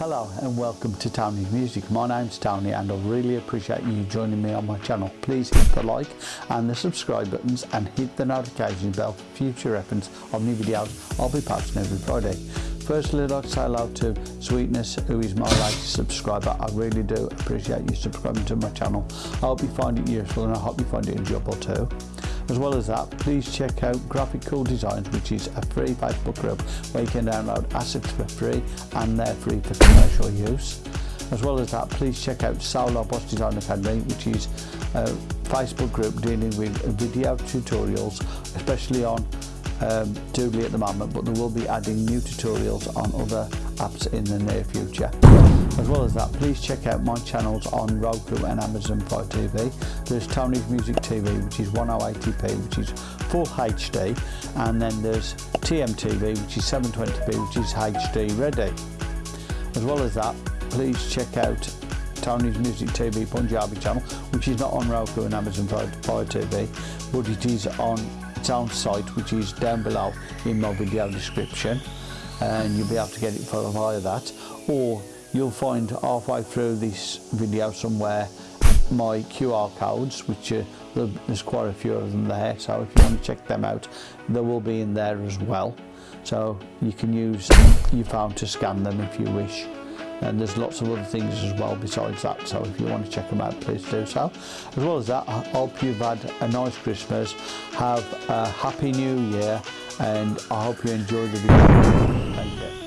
Hello and welcome to Tony's Music. My name's Tony and I really appreciate you joining me on my channel. Please hit the like and the subscribe buttons and hit the notification bell for future reference of new videos I'll be posting every Friday. Firstly, I'd like to say hello to Sweetness, who is my latest subscriber. I really do appreciate you subscribing to my channel. I hope you find it useful and I hope you find it enjoyable too. As well as that, please check out Graphic Cool Designs, which is a free Facebook group where you can download assets for free and they're free for commercial use. As well as that, please check out Solar Boss Design Academy, which is a Facebook group dealing with video tutorials, especially on um, Doodly at the moment, but they will be adding new tutorials on other apps in the near future. As well as that, please check out my channels on Roku and Amazon Fire TV. There's Tony's Music TV, which is 1080p, which is full HD, and then there's TMTV, which is 720p, which is HD ready. As well as that, please check out Tony's Music TV Punjabi channel, which is not on Roku and Amazon Fire TV, but it is on its own site which is down below in my video description and you'll be able to get it for via that or you'll find halfway through this video somewhere my QR codes which are, there's quite a few of them there so if you want to check them out they will be in there as well. So you can use your phone to scan them if you wish. And there's lots of other things as well besides that so if you want to check them out please do so. As well as that I hope you've had a nice Christmas have a happy new year and I hope you enjoy the video